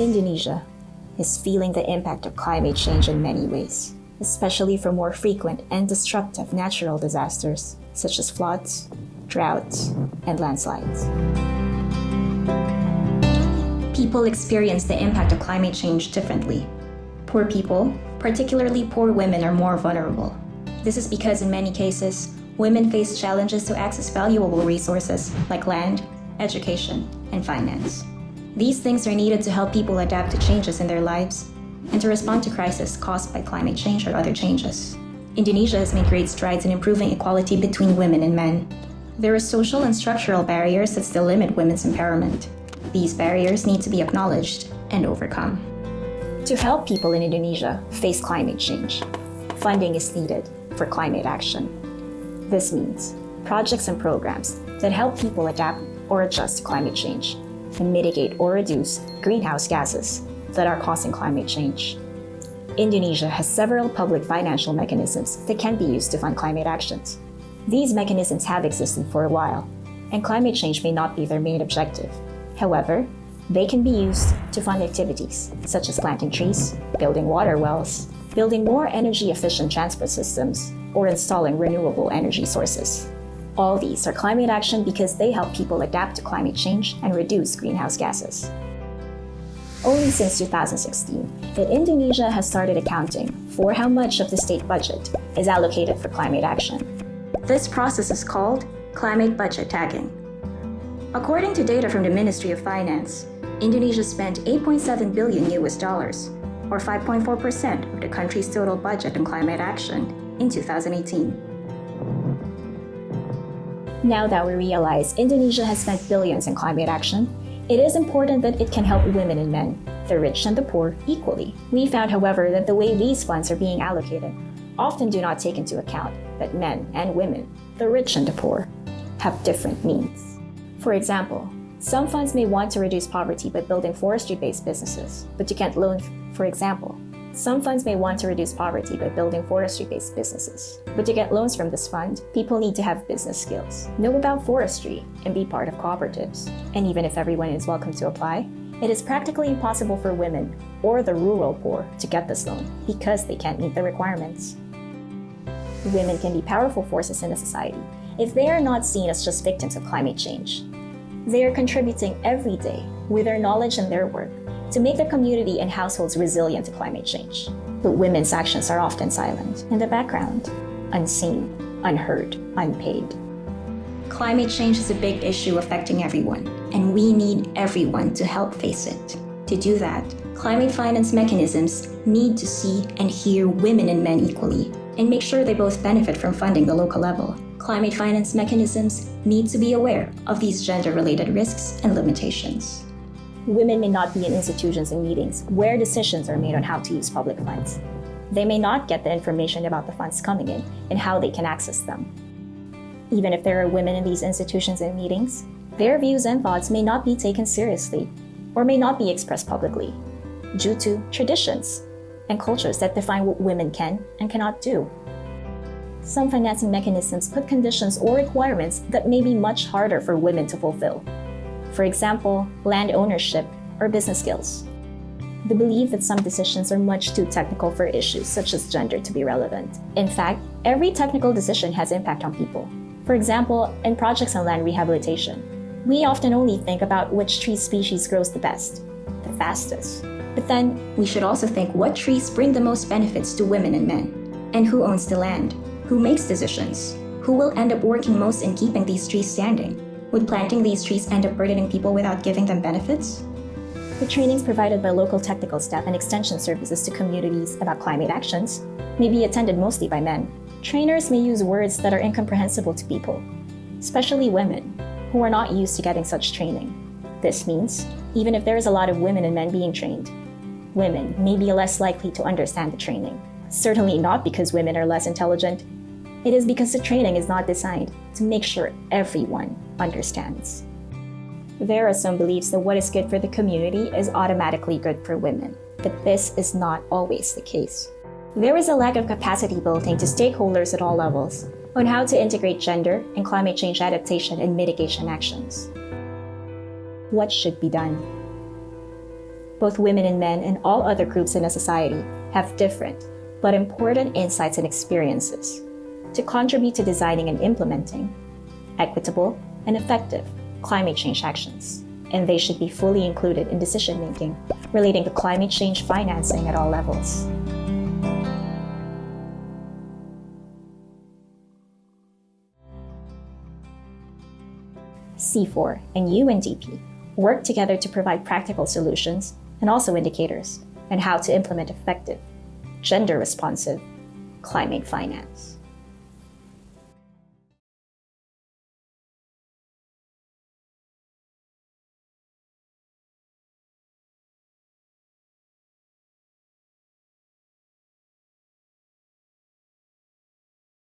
Indonesia is feeling the impact of climate change in many ways, especially from more frequent and destructive natural disasters such as floods, droughts, and landslides. People experience the impact of climate change differently. Poor people, particularly poor women, are more vulnerable. This is because in many cases, women face challenges to access valuable resources like land, education, and finance. These things are needed to help people adapt to changes in their lives and to respond to crises caused by climate change or other changes. Indonesia has made great strides in improving equality between women and men. There are social and structural barriers that still limit women's empowerment. These barriers need to be acknowledged and overcome. To help people in Indonesia face climate change, funding is needed for climate action. This means projects and programs that help people adapt or adjust to climate change and mitigate or reduce greenhouse gases that are causing climate change. Indonesia has several public financial mechanisms that can be used to fund climate actions. These mechanisms have existed for a while, and climate change may not be their main objective. However, they can be used to fund activities such as planting trees, building water wells, building more energy efficient transport systems, or installing renewable energy sources. All these are climate action because they help people adapt to climate change and reduce greenhouse gases. Only since 2016 that Indonesia has started accounting for how much of the state budget is allocated for climate action. This process is called climate budget tagging. According to data from the Ministry of Finance, Indonesia spent 8.7 billion US dollars, or 5.4% of the country's total budget on climate action in 2018. Now that we realize Indonesia has spent billions in climate action, it is important that it can help women and men, the rich and the poor, equally. We found, however, that the way these funds are being allocated often do not take into account that men and women, the rich and the poor, have different needs. For example, some funds may want to reduce poverty by building forestry-based businesses, but you can't loan, for example, some funds may want to reduce poverty by building forestry-based businesses. But to get loans from this fund, people need to have business skills, know about forestry, and be part of cooperatives. And even if everyone is welcome to apply, it is practically impossible for women or the rural poor to get this loan because they can't meet the requirements. Women can be powerful forces in a society if they are not seen as just victims of climate change. They are contributing every day with their knowledge and their work to make the community and households resilient to climate change. But women's actions are often silent, in the background, unseen, unheard, unpaid. Climate change is a big issue affecting everyone, and we need everyone to help face it. To do that, climate finance mechanisms need to see and hear women and men equally, and make sure they both benefit from funding the local level. Climate finance mechanisms need to be aware of these gender-related risks and limitations women may not be in institutions and meetings where decisions are made on how to use public funds. They may not get the information about the funds coming in and how they can access them. Even if there are women in these institutions and meetings, their views and thoughts may not be taken seriously or may not be expressed publicly due to traditions and cultures that define what women can and cannot do. Some financing mechanisms put conditions or requirements that may be much harder for women to fulfill for example, land ownership or business skills. The belief that some decisions are much too technical for issues such as gender to be relevant. In fact, every technical decision has impact on people. For example, in projects on land rehabilitation, we often only think about which tree species grows the best, the fastest. But then, we should also think what trees bring the most benefits to women and men, and who owns the land, who makes decisions, who will end up working most in keeping these trees standing, would planting these trees end up burdening people without giving them benefits? The trainings provided by local technical staff and extension services to communities about climate actions may be attended mostly by men. Trainers may use words that are incomprehensible to people, especially women, who are not used to getting such training. This means, even if there is a lot of women and men being trained, women may be less likely to understand the training. Certainly not because women are less intelligent, it is because the training is not designed to make sure everyone understands. There are some beliefs that what is good for the community is automatically good for women, but this is not always the case. There is a lack of capacity building to stakeholders at all levels on how to integrate gender and climate change adaptation and mitigation actions. What should be done? both women and men and all other groups in a society have different but important insights and experiences to contribute to designing and implementing equitable and effective climate change actions, and they should be fully included in decision making relating to climate change financing at all levels. CIFOR and UNDP work together to provide practical solutions and also indicators on how to implement effective, gender responsive climate finance.